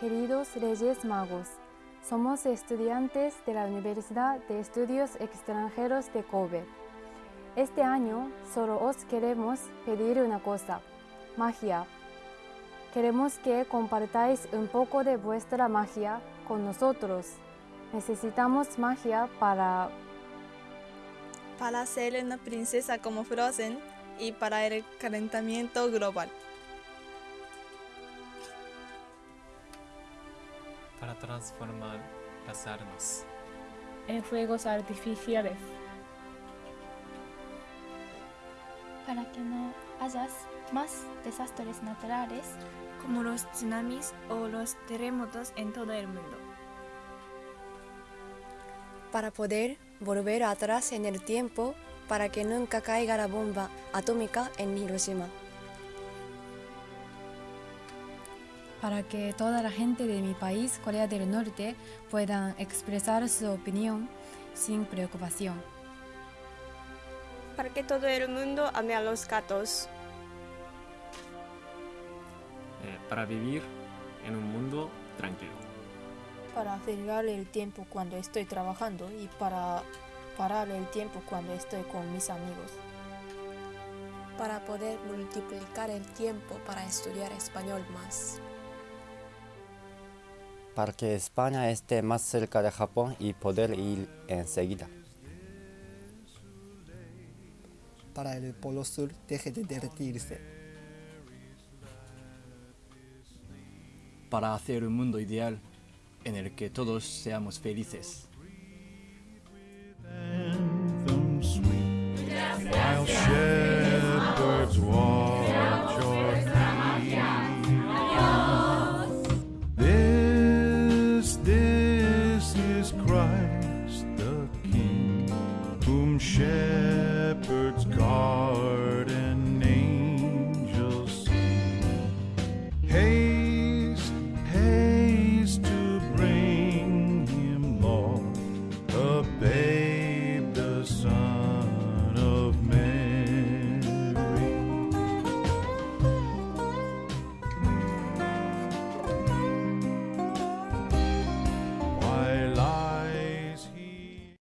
Queridos Reyes Magos, somos estudiantes de la Universidad de Estudios Extranjeros de Kobe. Este año solo os queremos pedir una cosa, magia. Queremos que compartáis un poco de vuestra magia con nosotros. Necesitamos magia para para ser una princesa como Frozen y para el calentamiento global. Para transformar las armas. en fuegos artificiales. para que no haya más desastres naturales como los tsunamis o los terremotos en todo el mundo. para poder volver atrás en el tiempo para que nunca caiga la bomba atómica en Hiroshima. Para que toda la gente de mi país, Corea del Norte, puedan expresar su opinión sin preocupación. para que todo el mundo ame a los gatos. eh, para vivir en un mundo tranquilo. para acelerar el tiempo cuando estoy trabajando y para parar el tiempo cuando estoy con mis amigos. Para poder multiplicar el tiempo para estudiar español más. Para que España esté más cerca de Japón y poder ir enseguida. para el Polo Sur deje de derretirse. para hacer un mundo ideal en el que todos seamos felices. whom shepherds guard.